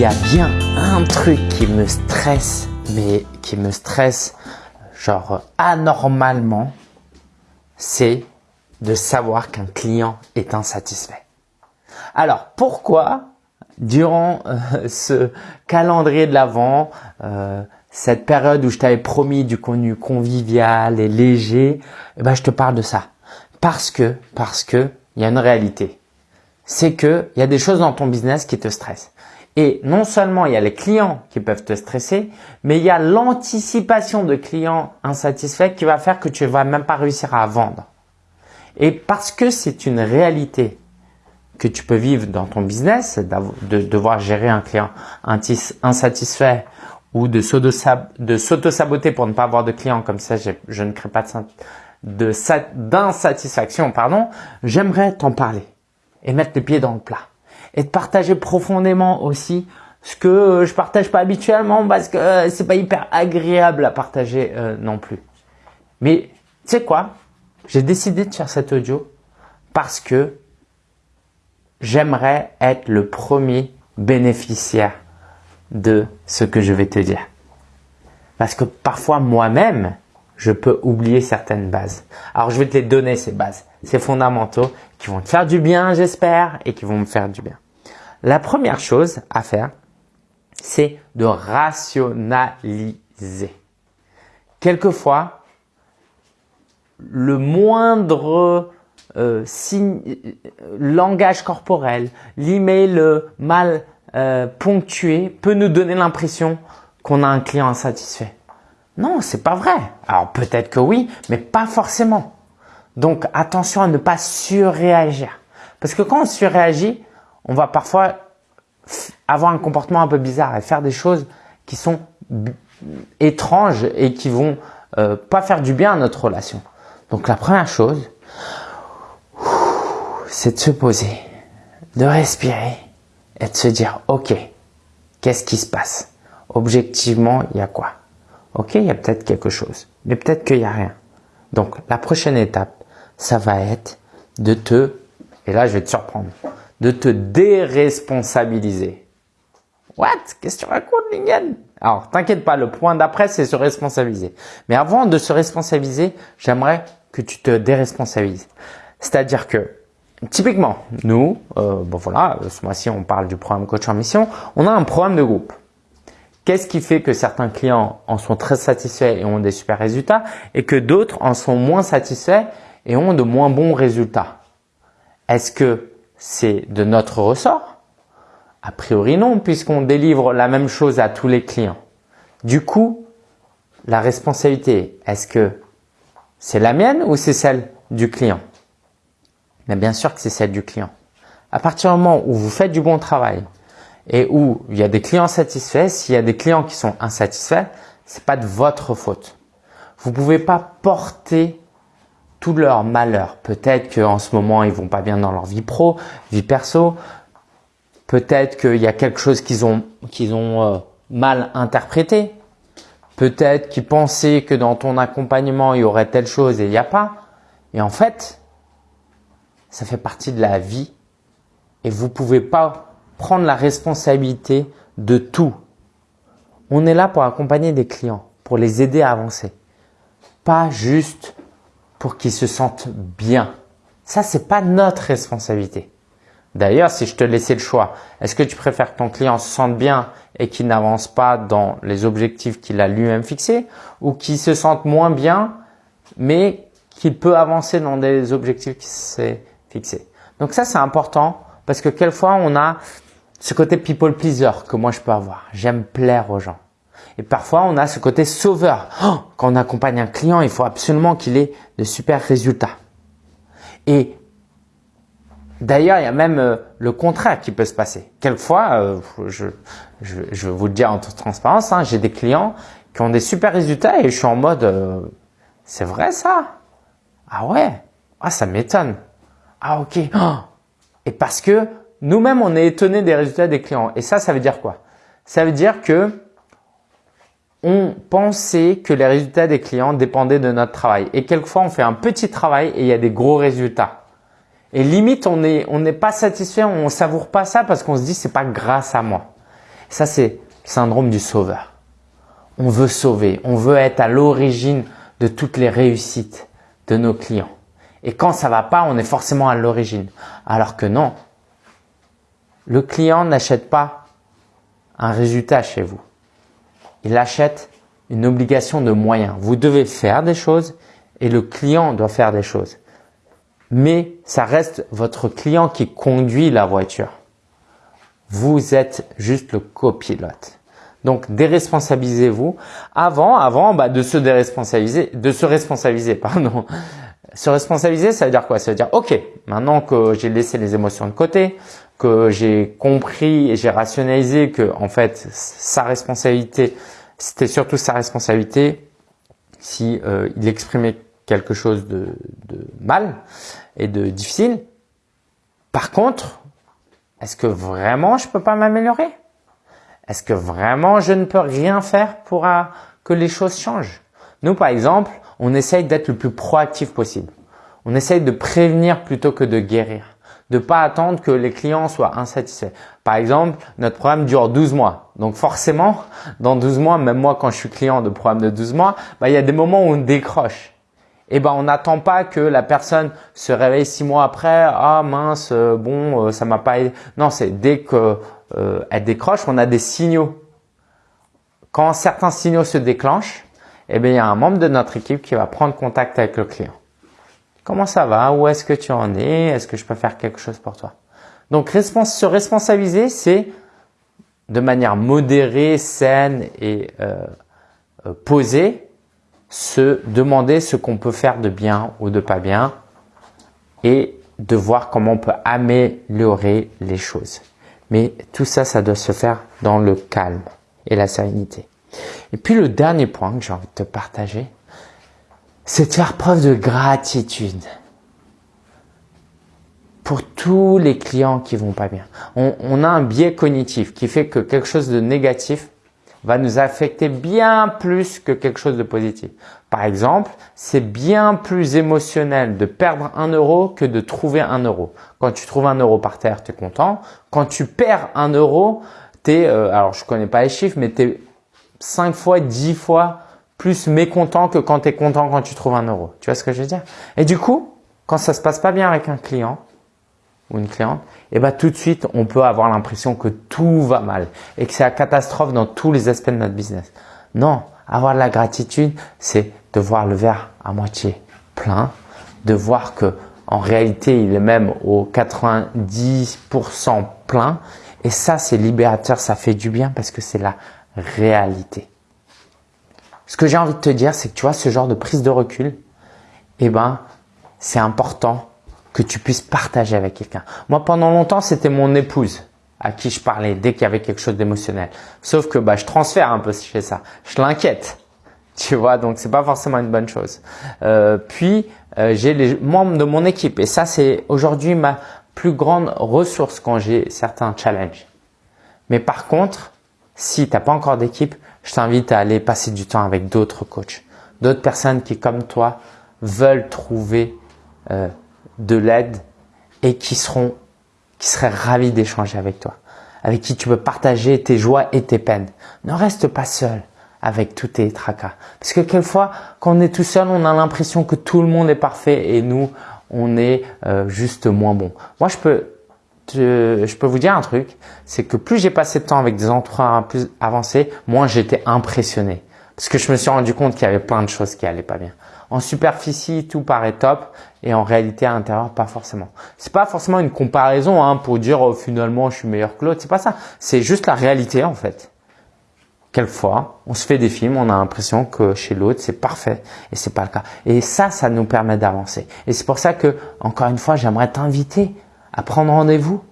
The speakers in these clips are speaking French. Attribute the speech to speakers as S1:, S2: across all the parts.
S1: y a bien un truc qui me stresse, mais qui me stresse genre anormalement, c'est de savoir qu'un client est insatisfait. Alors pourquoi durant euh, ce calendrier de l'avant, euh, cette période où je t'avais promis du contenu convivial et léger, eh ben je te parle de ça. Parce que, parce que, il y a une réalité. C'est que il y a des choses dans ton business qui te stressent. Et non seulement il y a les clients qui peuvent te stresser, mais il y a l'anticipation de clients insatisfaits qui va faire que tu vas même pas réussir à vendre. Et parce que c'est une réalité que tu peux vivre dans ton business, de devoir gérer un client insatisfait ou de s'auto-saboter pour ne pas avoir de clients, comme ça je, ne crée pas d'insatisfaction, pardon, j'aimerais t'en parler et mettre les pieds dans le plat et de partager profondément aussi ce que je partage pas habituellement parce que euh, c'est pas hyper agréable à partager euh, non plus. Mais tu sais quoi? J'ai décidé de faire cet audio parce que j'aimerais être le premier bénéficiaire de ce que je vais te dire. Parce que parfois moi-même, je peux oublier certaines bases. Alors je vais te les donner ces bases, ces fondamentaux qui vont te faire du bien, j'espère, et qui vont me faire du bien. La première chose à faire, c'est de rationaliser. Quelquefois, le moindre euh, signe, euh, langage corporel, l'email mal euh, ponctué peut nous donner l'impression qu'on a un client insatisfait. Non, c'est pas vrai. Alors peut-être que oui, mais pas forcément. Donc attention à ne pas surréagir. Parce que quand on surréagit, on va parfois avoir un comportement un peu bizarre et faire des choses qui sont étranges et qui vont euh, pas faire du bien à notre relation. Donc la première chose, c'est de se poser, de respirer et de se dire, ok, qu'est-ce qui se passe? Objectivement, il y a quoi? Ok, il y a peut-être quelque chose, mais peut-être qu'il n'y a rien. Donc la prochaine étape, ça va être de te, et là je vais te surprendre, de te déresponsabiliser. What? Qu'est-ce que tu racontes, Lingen? Alors, t'inquiète pas, le point d'après, c'est se responsabiliser. Mais avant de se responsabiliser, j'aimerais que tu te déresponsabilises. C'est-à-dire que, typiquement, nous, euh, bon voilà, ce mois-ci, on parle du programme Coach en Mission, on a un programme de groupe. Qu'est-ce qui fait que certains clients en sont très satisfaits et ont des super résultats et que d'autres en sont moins satisfaits et ont de moins bons résultats? Est-ce que c'est de notre ressort? A priori non, puisqu'on délivre la même chose à tous les clients. Du coup, la responsabilité, est-ce que c'est la mienne ou c'est celle du client? Mais bien sûr que c'est celle du client. À partir du moment où vous faites du bon travail, et où il y a des clients satisfaits, s'il y a des clients qui sont insatisfaits, c'est pas de votre faute. Vous pouvez pas porter tout leur malheur. Peut-être qu'en ce moment ils vont pas bien dans leur vie pro, vie perso. Peut-être qu'il y a quelque chose qu'ils ont qu'ils ont euh, mal interprété. Peut-être qu'ils pensaient que dans ton accompagnement il y aurait telle chose et il n'y a pas. Et en fait, ça fait partie de la vie et vous pouvez pas prendre la responsabilité de tout. On est là pour accompagner des clients, pour les aider à avancer. Pas juste pour qu'ils se sentent bien. Ça, c'est pas notre responsabilité. D'ailleurs, si je te laissais le choix, est-ce que tu préfères que ton client se sente bien et qu'il n'avance pas dans les objectifs qu'il a lui-même fixés ou qu'il se sente moins bien mais qu'il peut avancer dans des objectifs qu'il s'est fixés? Donc ça, c'est important parce que quelquefois, on a ce côté people pleaser que moi je peux avoir. J'aime plaire aux gens. Et parfois, on a ce côté sauveur. Oh, quand on accompagne un client, il faut absolument qu'il ait de super résultats. Et d'ailleurs, il y a même euh, le contraire qui peut se passer. Quelquefois, euh, je, je, je, vais vous le dire en toute transparence, hein, j'ai des clients qui ont des super résultats et je suis en mode, euh, c'est vrai ça? Ah ouais? Ah, ça m'étonne. Ah ok. Oh. Et parce que nous-mêmes, on est étonné des résultats des clients. Et ça, ça veut dire quoi? Ça veut dire que on pensait que les résultats des clients dépendaient de notre travail. Et quelquefois, on fait un petit travail et il y a des gros résultats. Et limite, on n'est on pas satisfait, on savoure pas ça parce qu'on se dit c'est pas grâce à moi. Ça, c'est syndrome du sauveur. On veut sauver, on veut être à l'origine de toutes les réussites de nos clients. Et quand ça va pas, on est forcément à l'origine. Alors que non, le client n'achète pas un résultat chez vous. Il achète une obligation de moyens. Vous devez faire des choses et le client doit faire des choses. Mais ça reste votre client qui conduit la voiture. Vous êtes juste le copilote. Donc déresponsabilisez-vous avant, avant bah, de se déresponsabiliser, de se responsabiliser, pardon. Se responsabiliser, ça veut dire quoi? Ça veut dire ok, maintenant que j'ai laissé les émotions de côté, que j'ai compris et j'ai rationalisé que en fait sa responsabilité, c'était surtout sa responsabilité si euh, il exprimait quelque chose de, de mal et de difficile. Par contre, est-ce que vraiment je peux pas m'améliorer? Est-ce que vraiment je ne peux rien faire pour euh, que les choses changent? Nous, par exemple, on essaye d'être le plus proactif possible. On essaye de prévenir plutôt que de guérir. De pas attendre que les clients soient insatisfaits. Par exemple, notre programme dure 12 mois. Donc forcément, dans 12 mois, même moi quand je suis client de programme de 12 mois, bah, il y a des moments où on décroche. Et ben on n'attend pas que la personne se réveille six mois après, ah mince, euh, bon, euh, ça m'a pas aidé. Non, c'est dès que euh, elle décroche, on a des signaux. Quand certains signaux se déclenchent, eh bien, il y a un membre de notre équipe qui va prendre contact avec le client. Comment ça va? Où est-ce que tu en es? Est-ce que je peux faire quelque chose pour toi? Donc, se responsabiliser, c'est de manière modérée, saine et euh, euh, posée, se demander ce qu'on peut faire de bien ou de pas bien et de voir comment on peut améliorer les choses. Mais tout ça, ça doit se faire dans le calme et la sérénité. Et puis le dernier point que j'ai envie de te partager, c'est de faire preuve de gratitude pour tous les clients qui vont pas bien. On, a un biais cognitif qui fait que quelque chose de négatif va nous affecter bien plus que quelque chose de positif. Par exemple, c'est bien plus émotionnel de perdre un euro que de trouver un euro. Quand tu trouves un euro par terre, tu es content. Quand tu perds un euro, tu es, euh, alors je connais pas les chiffres, mais tu es 5 fois, 10 fois plus mécontent que quand tu es content quand tu trouves un euro. Tu vois ce que je veux dire? Et du coup, quand ça se passe pas bien avec un client, ou une cliente, et eh ben tout de suite, on peut avoir l'impression que tout va mal et que c'est la catastrophe dans tous les aspects de notre business. Non, avoir de la gratitude, c'est de voir le verre à moitié plein, de voir que en réalité, il est même au 90% plein. Et ça, c'est libérateur, ça fait du bien parce que c'est la réalité. Ce que j'ai envie de te dire, c'est que tu vois, ce genre de prise de recul, eh ben, c'est important que tu puisses partager avec quelqu'un. Moi, pendant longtemps, c'était mon épouse à qui je parlais dès qu'il y avait quelque chose d'émotionnel. Sauf que bah, je transfère un peu chez ça. Je l'inquiète. Tu vois, donc c'est pas forcément une bonne chose. Euh, puis euh, j'ai les membres de mon équipe et ça c'est aujourd'hui ma plus grande ressource quand j'ai certains challenges. Mais par contre, si tu n'as pas encore d'équipe, je t'invite à aller passer du temps avec d'autres coachs, d'autres personnes qui comme toi veulent trouver euh, de l'aide et qui seront, qui seraient ravis d'échanger avec toi, avec qui tu peux partager tes joies et tes peines. Ne reste pas seul avec tous tes tracas. Parce que quelquefois, quand on est tout seul, on a l'impression que tout le monde est parfait et nous, on est euh, juste moins bon. Moi, je peux, je peux vous dire un truc, c'est que plus j'ai passé de temps avec des entrepreneurs plus avancés, moins j'étais impressionné. Parce que je me suis rendu compte qu'il y avait plein de choses qui allaient pas bien. En superficie, tout paraît top et en réalité à l'intérieur, pas forcément. C'est pas forcément une comparaison hein, pour dire oh, finalement je suis meilleur que l'autre. C'est pas ça. C'est juste la réalité en fait. Quelquefois, on se fait des films, on a l'impression que chez l'autre c'est parfait et c'est pas le cas. Et ça, ça nous permet d'avancer. Et c'est pour ça que encore une fois, j'aimerais t'inviter à prendre rendez-vous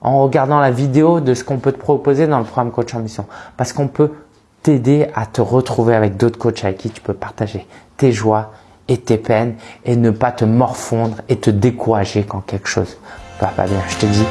S1: en regardant la vidéo de ce qu'on peut te proposer dans le programme Coach en Mission. Parce qu'on peut t'aider à te retrouver avec d'autres coachs avec qui tu peux partager tes joies et tes peines et ne pas te morfondre et te décourager quand quelque chose va pas bien. Je te dis